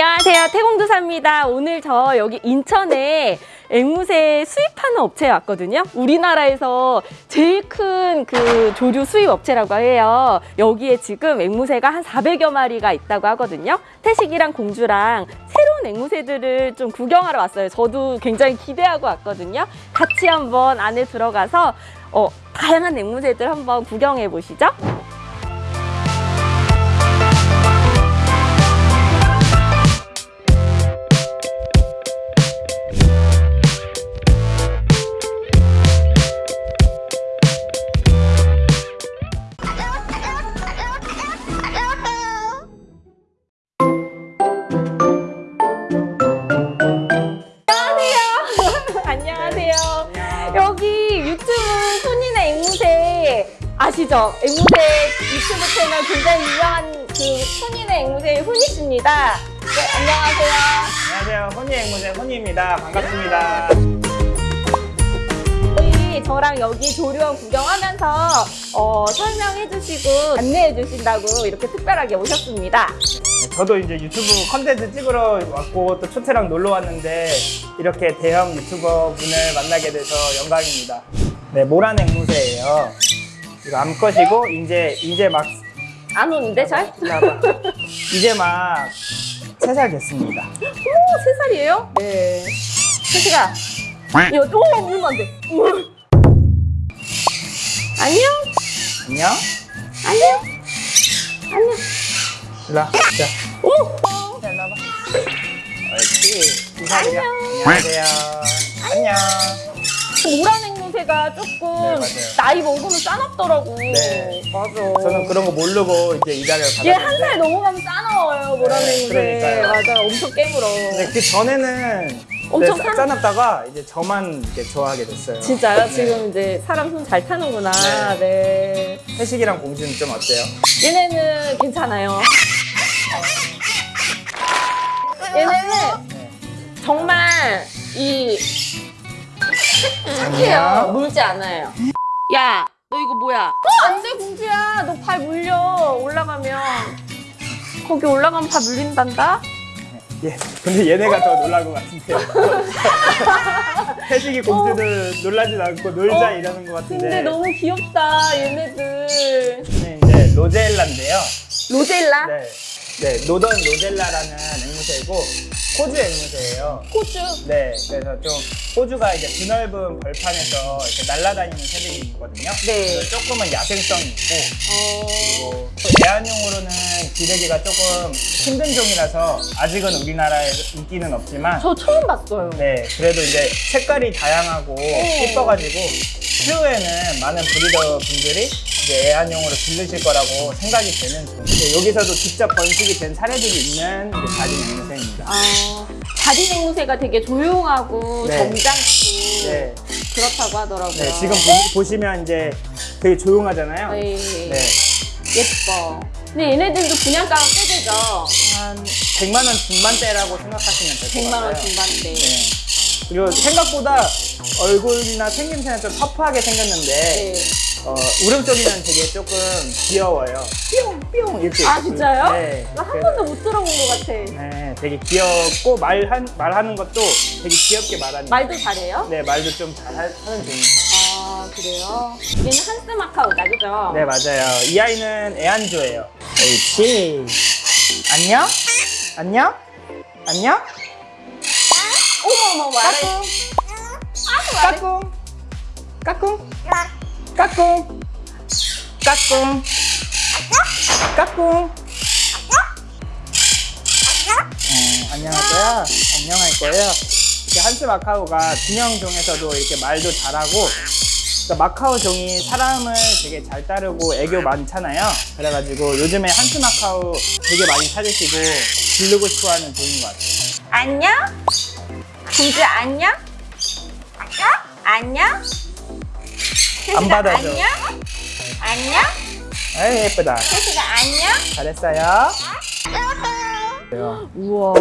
안녕하세요. 태공도사입니다. 오늘 저 여기 인천에 앵무새 수입하는 업체에 왔거든요. 우리나라에서 제일 큰 그 조류 수입 업체라고 해요. 여기에 지금 앵무새가 한 400여 마리가 있다고 하거든요. 태식이랑 공주랑 새로운 앵무새들을 좀 구경하러 왔어요. 저도 굉장히 기대하고 왔거든요. 같이 한번 안에 들어가서 어, 다양한 앵무새들 한번 구경해 보시죠. 아시죠? 앵무새 유튜브 채널 굉장히 유명한 그 손인의 앵무새 훈이 씨입니다. 네, 안녕하세요. 안녕하세요. 혼이 앵무새 혼이입니다. 반갑습니다. 저희 저랑 여기 조류원 구경하면서 어, 설명해 주시고 안내해 주신다고 이렇게 특별하게 오셨습니다. 저도 이제 유튜브 컨텐츠 찍으러 왔고 또 초태랑 놀러 왔는데 이렇게 대형 유튜버 분을 만나게 돼서 영광입니다. 네, 모란 앵무새예요. 이거 암컷이고 이제 이제 막 안 오는데 잘? 이제 막 세 살 됐습니다. 오, 세 살이에요? 네. 태식아. 이거 또 물면 안 돼. 울. 안녕? 안녕. 안녕? 안녕? 와. 자, 오! 일로 와봐. 옳지. 두 살이야. 안녕. 안녕하세요. 안녕. 앵 무새가 조금 네. 나이 먹으면 싸납더라고. 네. 맞아. 저는 그런 거 모르고 이제 이 자리를 얘한 받았는데 살 넘어가면 싸나워요, 모란 네, 앵무새. 그러니까요. 맞아, 엄청 깨물어. 근데 그 전에는 엄청 네, 사- 싸납다가 이제 저만 이렇게 좋아하게 됐어요. 진짜요? 네. 지금 이제 사람 손 잘 타는구나. 네. 회식이랑 공주는 좀 어때요? 얘네는 괜찮아요. 얘네는 네. 정말 이 착해요. 물지 않아요. 야, 너 이거 뭐야? 어, 안 돼, 공주야. 너 발 물려. 올라가면. 거기 올라가면 발 물린단다? 예. 근데 얘네가 더 놀랄 것 같은데요. 회식이 공주들 놀라진 않고 놀자 어, 이러는 것 같은데. 근데 너무 귀엽다, 얘네들. 네, 이제 로젤라인데요. 로젤라? 네. 네, 노던 로젤라라는 앵무새이고 호주 앵무새예요. 호주. 네, 그래서 좀 호주가 이제 드넓은 벌판에서 이렇게 날아다니는 새들이거든요. 네. 그래서 조금은 야생성이 있고 어... 그리고 애완용으로는 기르기가 조금 힘든 종이라서 아직은 우리나라에 인기는 없지만 저 처음 봤어요. 네 그래도 이제 색깔이 다양하고 예뻐가지고 추후에는 많은 브리더 분들이 이제 애완용으로 기르실 거라고 생각이 되는 종. 네, 여기서도 직접 번식이 된 사례들이 있는 이제 자린 앵무새입니다. 아, 자리 앵무새가 되게 조용하고 네. 점잖고 네, 그렇다고 하더라고요. 네 지금 보, 시면 이제 되게 조용하잖아요. 네. 네, 예뻐. 근데 얘네들도 분양가가 꽤 되죠. 한 100만 원 중반대라고 생각하시면 될것 100만 같아요. 원 중반대. 네. 그리고 생각보다 얼굴이나 생김새는 좀 터프하게 생겼는데 네. 어, 울음소리는 되게 조금 귀여워요. 뿅뿅 이렇게. 아 진짜요? 네. 나한 그래서- 번도 못 들어본 것 같아. 네, 되게 귀엽고 말한 말하는 것도 되게 귀엽게 말하는. 말도 잘해요? 네, 말도 좀 잘하는 종이에요. 아 그래요? 얘는 한스 마카오다 그죠? 네, 맞아요. 이 아이는 애완조예요. 옳지. 안녕? 안녕? 안녕? 어머 어머 말해. 까꿍. 까꿍. 까꿍. 까꿍. 까꿍. 어, 안녕할 거야? 안녕할 거예요? 이렇게 한스 마카오가 진영종에서도 이렇게 말도 잘하고 그러니까 마카오 종이 사람을 되게 잘 따르고 애교 많잖아요. 그래가지고 요즘에 한스 마카오 되게 많이 찾으시고 기르고 싶어하는 종인 것 같아요. 안녕? 공주 안녕? 안녕? 안 받아줘. 안녕? 안녕? 에이 예쁘다. 태식아 안녕? 잘했어요. 그래요. 우와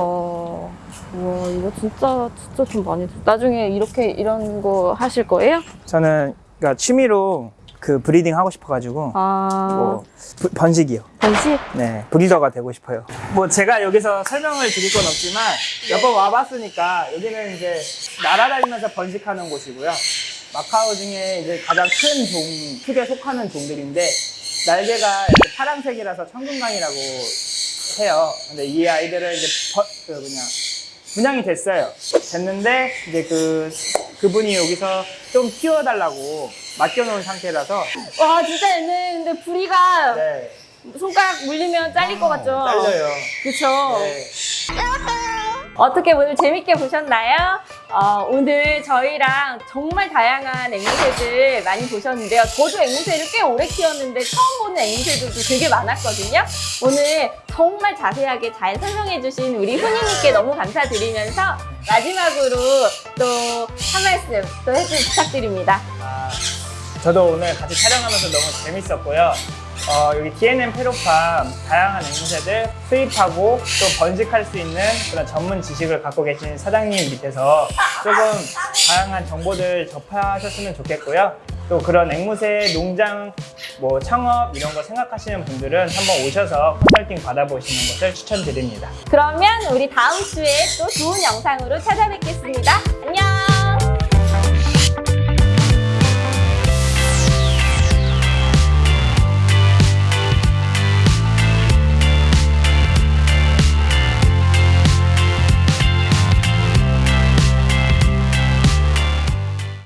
우와 이거 진짜 진짜 돈 많이 들 나중에 이렇게 이런 거 하실 거예요? 저는 그러니까 취미로 그 breeding 하고 싶어가지고 아, 뭐 부- 번식이요. 번식? 네, breeder가 되고 싶어요. 뭐 제가 여기서 설명을 드릴 건 없지만 몇번 와봤으니까 여기는 이제 날아다니면서 번식하는 곳이고요. macaw 중에 이제 가장 큰 종, 크게 속하는 종들인데 날개가 이렇게 파란색이라서 청금강이라고 해요. 근데 이 아이들은 이제 버, 그 그냥 분양이 됐어요. 됐는데 이제 그 그분이 여기서 좀 키워달라고 맡겨놓은 상태라서 와, 진짜 얘는 근데 부리가 네, 손가락 물리면 잘릴 것 같죠? 잘려요. 그쵸? 네. 어떻게 오늘 재밌게 보셨나요? 어, 오늘 저희랑 정말 다양한 앵무새들 많이 보셨는데요. 저도 앵무새를 꽤 오래 키웠는데 처음 보는 앵무새들도 되게 많았거든요. 오늘 정말 자세하게 잘 설명해 주신 우리 훈이님께 너무 감사드리면서 마지막으로 또 한 말씀 또 해주 부탁드립니다. 아, 저도 오늘 같이 촬영하면서 너무 재밌었고요. 어, 여기 DNM 페로팜 다양한 앵무새들 수입하고 또 번식할 수 있는 그런 전문 지식을 갖고 계신 사장님 밑에서 조금 다양한 정보들 접하셨으면 좋겠고요. 또 그런 앵무새 농장 뭐 창업 이런 거 생각하시는 분들은 한번 오셔서 컨설팅 받아보시는 것을 추천드립니다. 그러면 우리 다음 주에 또 좋은 영상으로 찾아뵙겠습니다. 안녕!